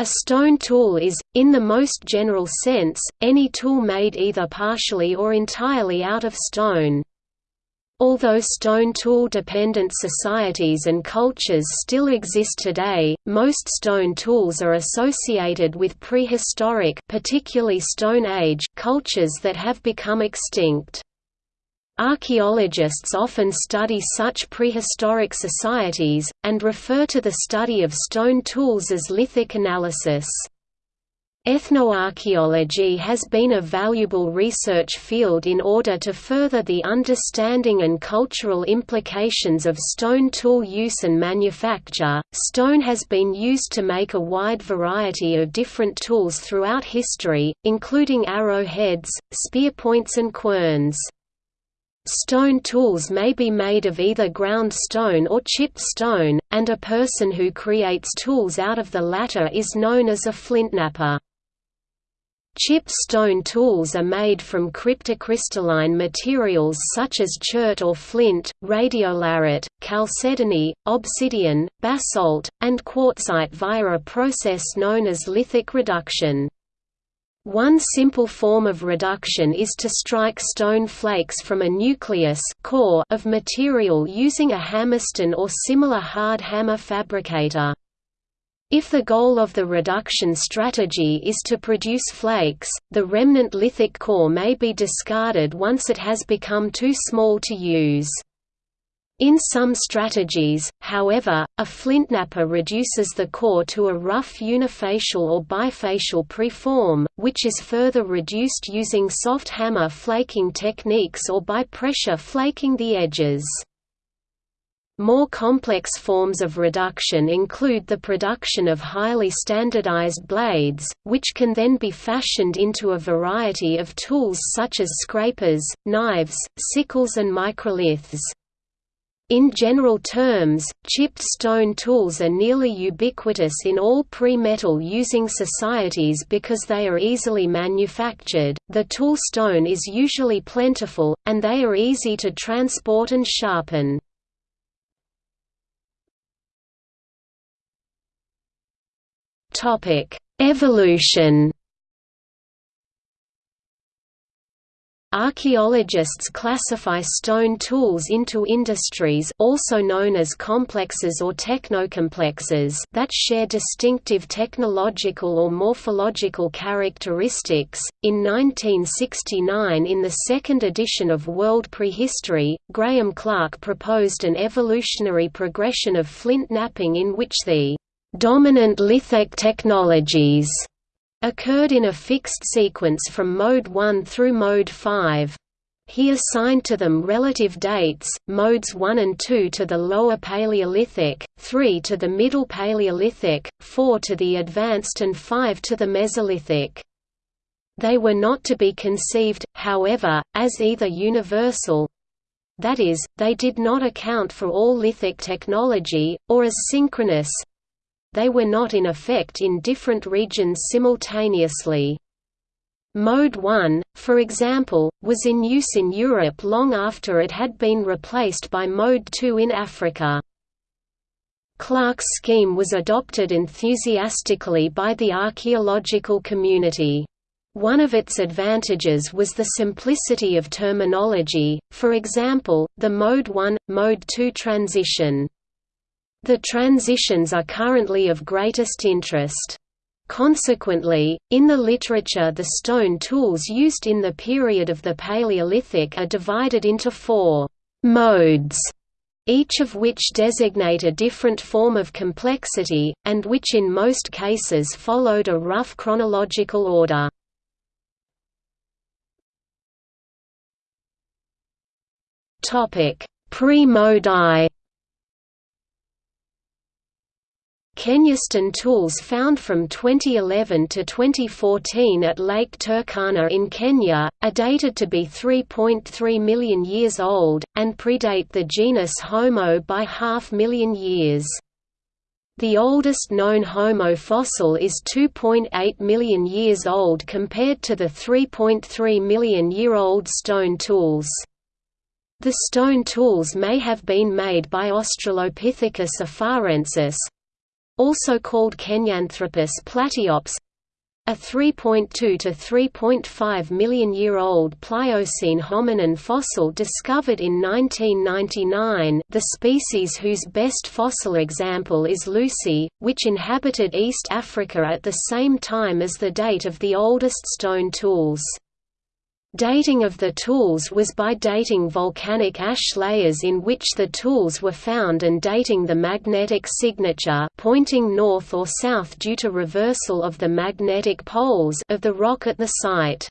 A stone tool is, in the most general sense, any tool made either partially or entirely out of stone. Although stone tool-dependent societies and cultures still exist today, most stone tools are associated with prehistoric particularly Stone Age cultures that have become extinct. Archaeologists often study such prehistoric societies, and refer to the study of stone tools as lithic analysis. Ethnoarchaeology has been a valuable research field in order to further the understanding and cultural implications of stone tool use and manufacture. Stone has been used to make a wide variety of different tools throughout history, including arrowheads, spear points, and querns. Stone tools may be made of either ground stone or chipped stone, and a person who creates tools out of the latter is known as a flintknapper. Chipped stone tools are made from cryptocrystalline materials such as chert or flint, radiolarite, chalcedony, obsidian, basalt, and quartzite via a process known as lithic reduction. One simple form of reduction is to strike stone flakes from a nucleus core of material using a hammerstone or similar hard hammer fabricator. If the goal of the reduction strategy is to produce flakes, the remnant lithic core may be discarded once it has become too small to use. In some strategies, however, a flintknapper reduces the core to a rough unifacial or bifacial preform, which is further reduced using soft hammer flaking techniques or by pressure flaking the edges. More complex forms of reduction include the production of highly standardized blades, which can then be fashioned into a variety of tools such as scrapers, knives, sickles and microliths. In general terms, chipped stone tools are nearly ubiquitous in all pre-metal using societies because they are easily manufactured, the tool stone is usually plentiful, and they are easy to transport and sharpen. Evolution. Archaeologists classify stone tools into industries also known as complexes or technocomplexes that share distinctive technological or morphological characteristics. In 1969 in the second edition of World Prehistory, Grahame Clark proposed an evolutionary progression of flint knapping in which the dominant lithic technologies occurred in a fixed sequence from mode 1 through mode 5. He assigned to them relative dates, modes 1 and 2 to the Lower Paleolithic, 3 to the Middle Paleolithic, 4 to the Advanced and 5 to the Mesolithic. They were not to be conceived, however, as either universal—that is, they did not account for all lithic technology, or as synchronous, they were not in effect in different regions simultaneously. Mode 1, for example, was in use in Europe long after it had been replaced by Mode 2 in Africa. Clark's scheme was adopted enthusiastically by the archaeological community. One of its advantages was the simplicity of terminology, for example, the Mode 1, Mode 2 transition. The transitions are currently of greatest interest. Consequently, in the literature the stone tools used in the period of the Paleolithic are divided into four «modes», each of which designate a different form of complexity, and which in most cases followed a rough chronological order. Pre-mode I Kenyaston tools found from 2011 to 2014 at Lake Turkana in Kenya, are dated to be 3.3 million years old, and predate the genus Homo by half million years. The oldest known Homo fossil is 2.8 million years old compared to the 3.3 million year old stone tools. The stone tools may have been made by Australopithecus afarensis, also called Kenyanthropus platyops, a 3.2 to 3.5 million year old Pliocene hominin fossil discovered in 1999 the species whose best fossil example is Lucy, which inhabited East Africa at the same time as the date of the oldest stone tools. Dating of the tools was by dating volcanic ash layers in which the tools were found and dating the magnetic signature pointing north or south due to reversal of the magnetic poles of the rock at the site.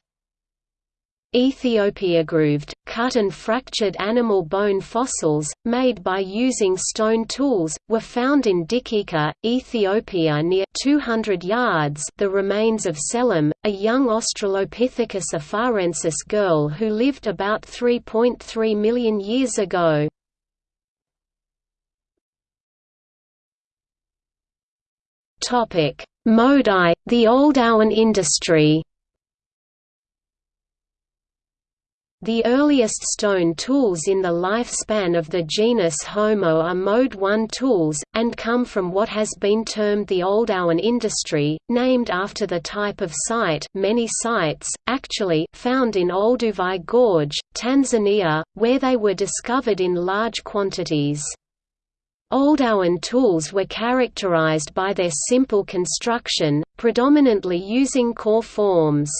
Ethiopia-grooved, cut and fractured animal bone fossils, made by using stone tools, were found in Dikika, Ethiopia near 200 yards the remains of Selam, a young Australopithecus afarensis girl who lived about 3.3 million years ago. Modi, the Oldowan industry The earliest stone tools in the lifespan of the genus Homo are Mode 1 tools, and come from what has been termed the Oldowan industry, named after the type of site many sites, actually found in Olduvai Gorge, Tanzania, where they were discovered in large quantities. Oldowan tools were characterized by their simple construction, predominantly using core forms.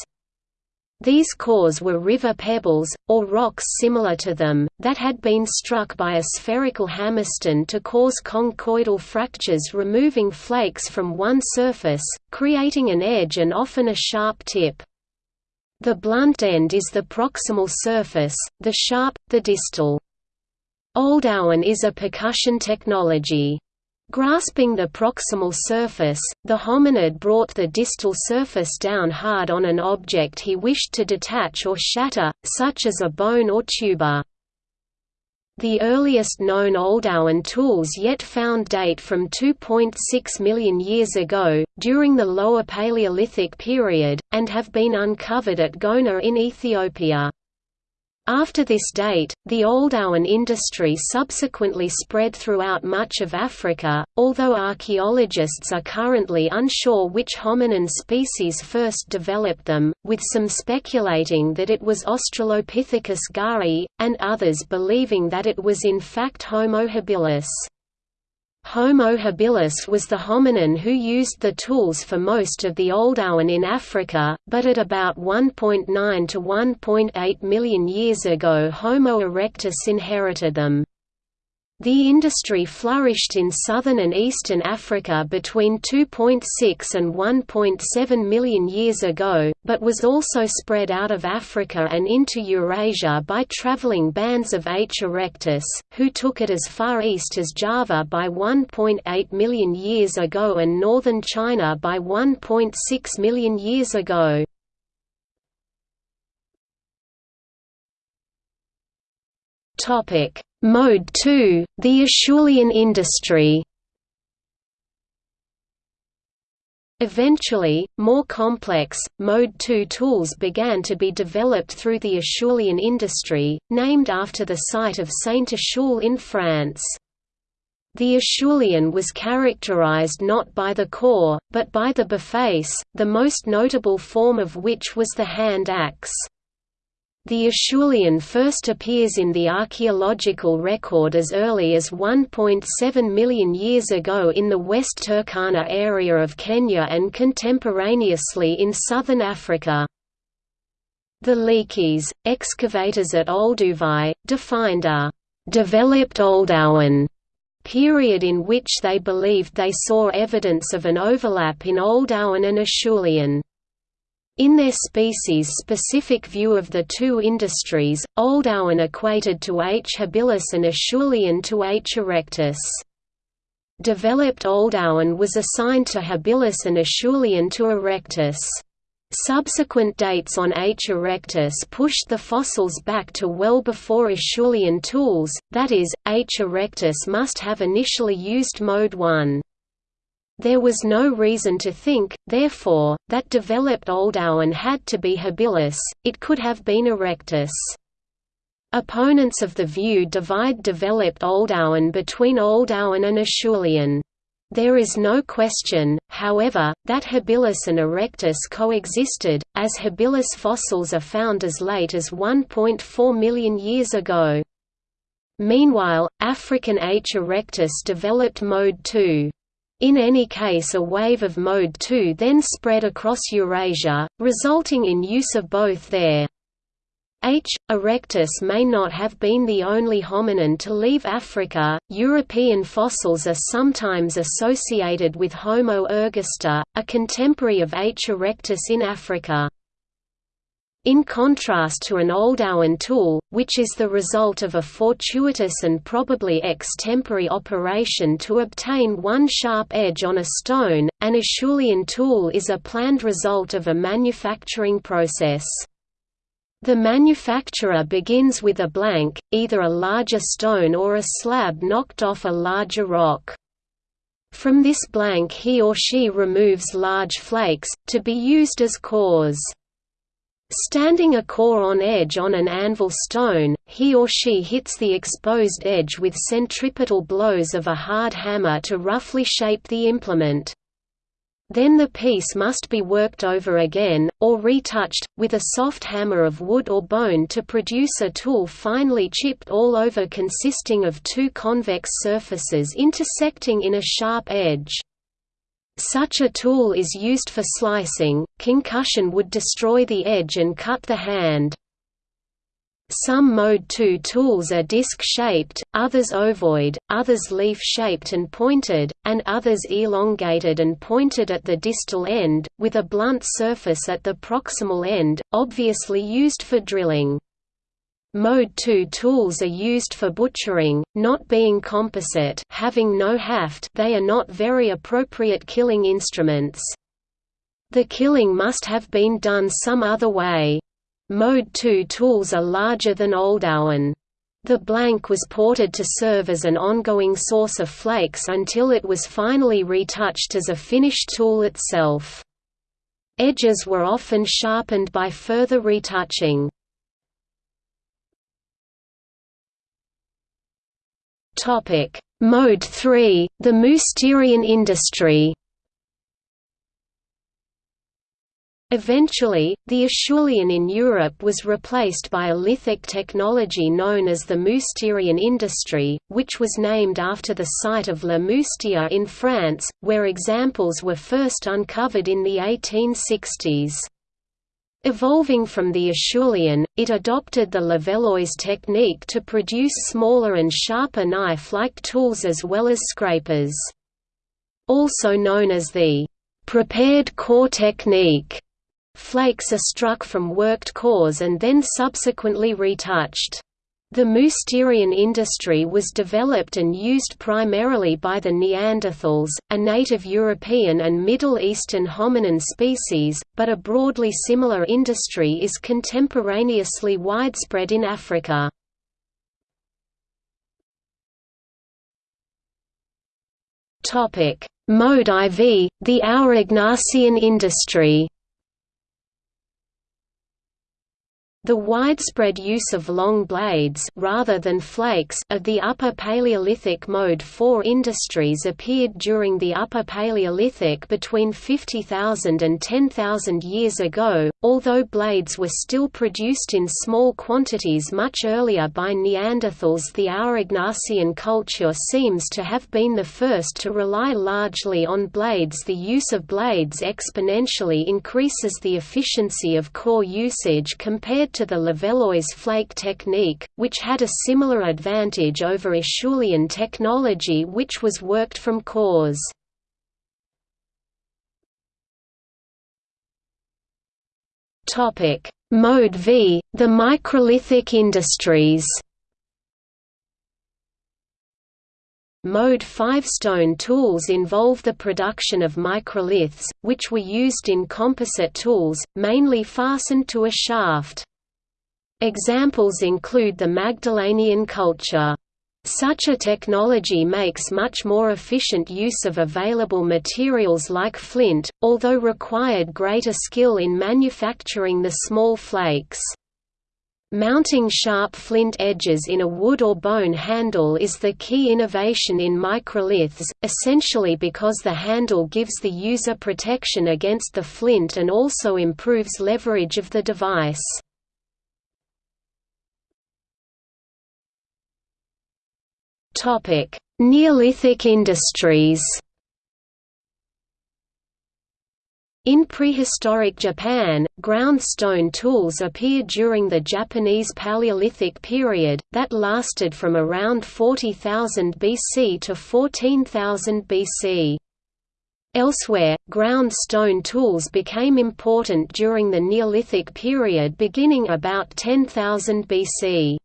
These cores were river pebbles, or rocks similar to them, that had been struck by a spherical hammerstone to cause conchoidal fractures removing flakes from one surface, creating an edge and often a sharp tip. The blunt end is the proximal surface, the sharp, the distal. Oldowan is a percussion technology. Grasping the proximal surface, the hominid brought the distal surface down hard on an object he wished to detach or shatter, such as a bone or tuber. The earliest known Oldowan tools yet found date from 2.6 million years ago, during the Lower Paleolithic period, and have been uncovered at Gona in Ethiopia. After this date, the Oldowan industry subsequently spread throughout much of Africa, although archaeologists are currently unsure which hominin species first developed them, with some speculating that it was Australopithecus garhi, and others believing that it was in fact Homo habilis. Homo habilis was the hominin who used the tools for most of the Oldowan in Africa, but at about 1.9 to 1.8 million years ago Homo erectus inherited them. The industry flourished in southern and eastern Africa between 2.6 and 1.7 million years ago, but was also spread out of Africa and into Eurasia by traveling bands of H. erectus, who took it as far east as Java by 1.8 million years ago and northern China by 1.6 million years ago. Topic Mode 2, the Acheulean industry Eventually, more complex, Mode 2 tools began to be developed through the Acheulean industry, named after the site of Saint-Acheule in France. The Acheulean was characterized not by the core, but by the biface, the most notable form of which was the hand axe. The Acheulean first appears in the archaeological record as early as 1.7 million years ago in the West Turkana area of Kenya and contemporaneously in southern Africa. The Leakeys, excavators at Olduvai, defined a «developed Oldowan» period in which they believed they saw evidence of an overlap in Oldowan and Acheulean. In their species-specific view of the two industries, Oldowan equated to H. habilis and Acheulean to H. erectus. Developed Oldowan was assigned to habilis and Acheulean to erectus. Subsequent dates on H. erectus pushed the fossils back to well before Acheulean tools, that is, H. erectus must have initially used Mode 1. There was no reason to think, therefore, that developed Oldowan had to be habilis, it could have been erectus. Opponents of the view divide developed Oldowan between Oldowan and Acheulean. There is no question, however, that habilis and erectus coexisted, as habilis fossils are found as late as 1.4 million years ago. Meanwhile, African H. erectus developed mode 2. In any case a wave of mode 2 then spread across Eurasia, resulting in use of both there. H. erectus may not have been the only hominin to leave Africa. European fossils are sometimes associated with Homo ergaster, a contemporary of H. erectus in Africa. In contrast to an Oldowan tool, which is the result of a fortuitous and probably extempore operation to obtain one sharp edge on a stone, an Acheulean tool is a planned result of a manufacturing process. The manufacturer begins with a blank, either a larger stone or a slab knocked off a larger rock. From this blank he or she removes large flakes, to be used as cores. Standing a core on edge on an anvil stone, he or she hits the exposed edge with centripetal blows of a hard hammer to roughly shape the implement. Then the piece must be worked over again, or retouched, with a soft hammer of wood or bone to produce a tool finely chipped all over consisting of two convex surfaces intersecting in a sharp edge. Such a tool is used for slicing, concussion would destroy the edge and cut the hand. Some Mode 2 tools are disc-shaped, others ovoid, others leaf-shaped and pointed, and others elongated and pointed at the distal end, with a blunt surface at the proximal end, obviously used for drilling. Mode 2 tools are used for butchering, not being composite having no haft they are not very appropriate killing instruments. The killing must have been done some other way. Mode 2 tools are larger than Oldowan. The blank was ported to serve as an ongoing source of flakes until it was finally retouched as a finished tool itself. Edges were often sharpened by further retouching. Mode 3, the Mousterian industry Eventually, the Acheulean in Europe was replaced by a lithic technology known as the Mousterian industry, which was named after the site of La Moustière in France, where examples were first uncovered in the 1860s. Evolving from the Acheulean, it adopted the Levallois technique to produce smaller and sharper knife-like tools as well as scrapers. Also known as the prepared core technique. Flakes are struck from worked cores and then subsequently retouched. The Mousterian industry was developed and used primarily by the Neanderthals, a native European and Middle Eastern hominin species, but a broadly similar industry is contemporaneously widespread in Africa. Mode IV, the Aurignacian industry The widespread use of long blades rather than flakes of the Upper Paleolithic Mode 4 industries appeared during the Upper Paleolithic between 50,000 and 10,000 years ago, although blades were still produced in small quantities much earlier by Neanderthals. The Aurignacian culture seems to have been the first to rely largely on blades. The use of blades exponentially increases the efficiency of core usage compared to the Levallois flake technique, which had a similar advantage over Acheulean technology which was worked from cores. Mode V, the microlithic industries Mode 5 stone tools involve the production of microliths, which were used in composite tools, mainly fastened to a shaft. Examples include the Magdalenian culture. Such a technology makes much more efficient use of available materials like flint, although required greater skill in manufacturing the small flakes. Mounting sharp flint edges in a wood or bone handle is the key innovation in microliths, essentially because the handle gives the user protection against the flint and also improves leverage of the device. Neolithic industries In prehistoric Japan, ground stone tools appeared during the Japanese Paleolithic period, that lasted from around 40,000 BC to 14,000 BC. Elsewhere, ground stone tools became important during the Neolithic period beginning about 10,000 BC.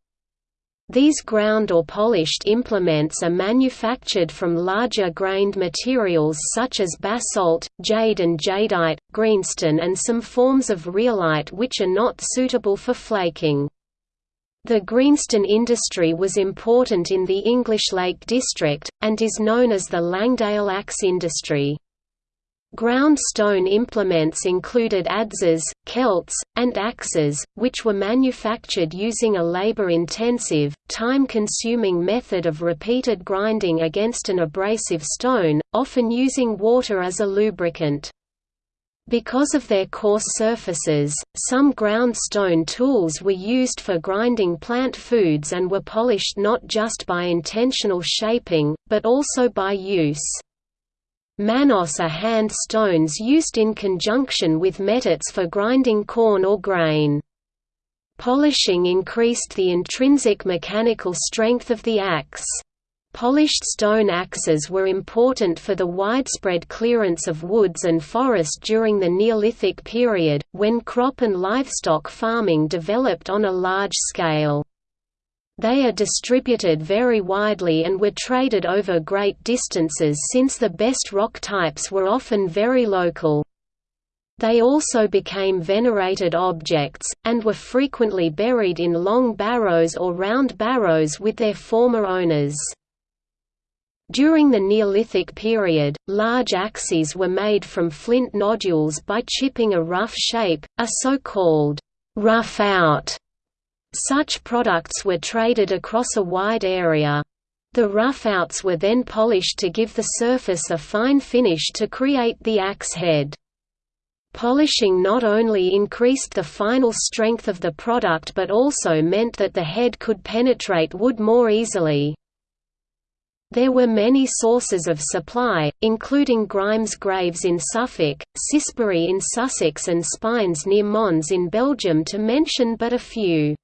These ground or polished implements are manufactured from larger grained materials such as basalt, jade and jadeite, greenstone and some forms of rhyolite which are not suitable for flaking. The greenstone industry was important in the English Lake District, and is known as the Langdale axe industry. Ground stone implements included adzes, celts, and axes, which were manufactured using a labor-intensive, time-consuming method of repeated grinding against an abrasive stone, often using water as a lubricant. Because of their coarse surfaces, some ground stone tools were used for grinding plant foods and were polished not just by intentional shaping, but also by use. Manos are hand stones used in conjunction with metates for grinding corn or grain. Polishing increased the intrinsic mechanical strength of the axe. Polished stone axes were important for the widespread clearance of woods and forest during the Neolithic period, when crop and livestock farming developed on a large scale. They are distributed very widely and were traded over great distances since the best rock types were often very local. They also became venerated objects, and were frequently buried in long barrows or round barrows with their former owners. During the Neolithic period, large axes were made from flint nodules by chipping a rough shape, a so-called rough out such products were traded across a wide area. The roughouts were then polished to give the surface a fine finish to create the axe head. Polishing not only increased the final strength of the product but also meant that the head could penetrate wood more easily. There were many sources of supply, including Grimes Graves in Suffolk, Cissbury in Sussex and Spiennes near Mons in Belgium to mention but a few.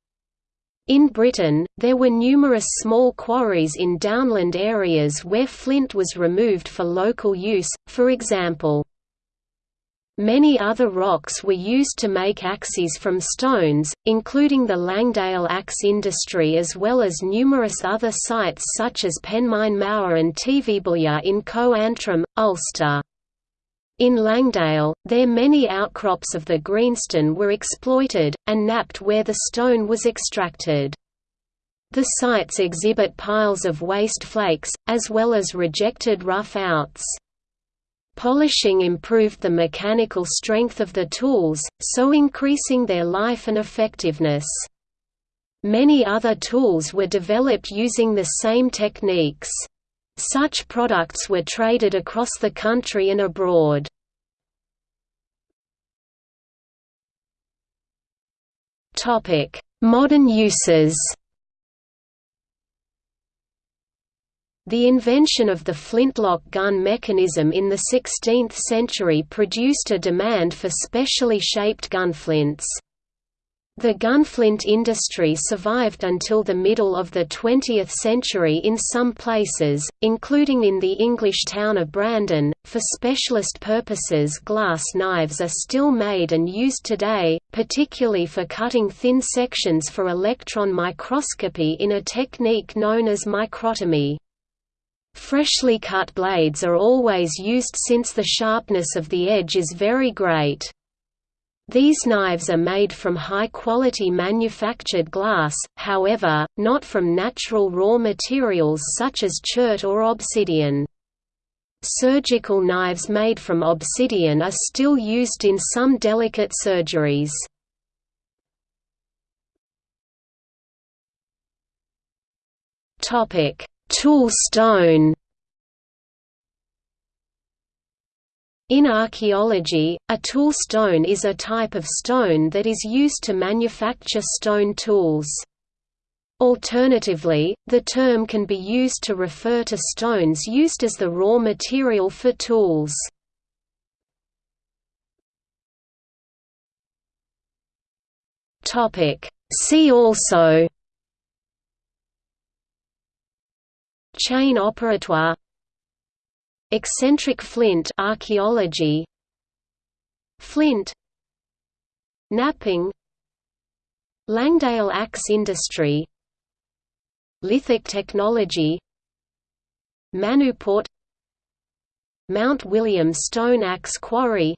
In Britain, there were numerous small quarries in downland areas where flint was removed for local use, for example. Many other rocks were used to make axes from stones, including the Langdale axe industry as well as numerous other sites such as Penmaen Mawr and Tievebulliagh in Co Antrim, Ulster. In Langdale, there many outcrops of the greenstone were exploited, and knapped where the stone was extracted. The sites exhibit piles of waste flakes, as well as rejected rough outs. Polishing improved the mechanical strength of the tools, so increasing their life and effectiveness. Many other tools were developed using the same techniques. Such products were traded across the country and abroad. Modern uses The invention of the flintlock gun mechanism in the 16th century produced a demand for specially shaped gunflints. The gunflint industry survived until the middle of the 20th century in some places, including in the English town of Brandon. For specialist purposes, glass knives are still made and used today, particularly for cutting thin sections for electron microscopy in a technique known as microtomy. Freshly cut blades are always used since the sharpness of the edge is very great. These knives are made from high-quality manufactured glass, however, not from natural raw materials such as chert or obsidian. Surgical knives made from obsidian are still used in some delicate surgeries. Tool stone In archaeology, a tool stone is a type of stone that is used to manufacture stone tools. Alternatively, the term can be used to refer to stones used as the raw material for tools. See also Chaîne opératoire Eccentric flint archaeology Flint Knapping Langdale axe industry Lithic technology Manuport Mount William stone axe quarry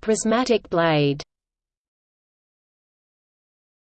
Prismatic blade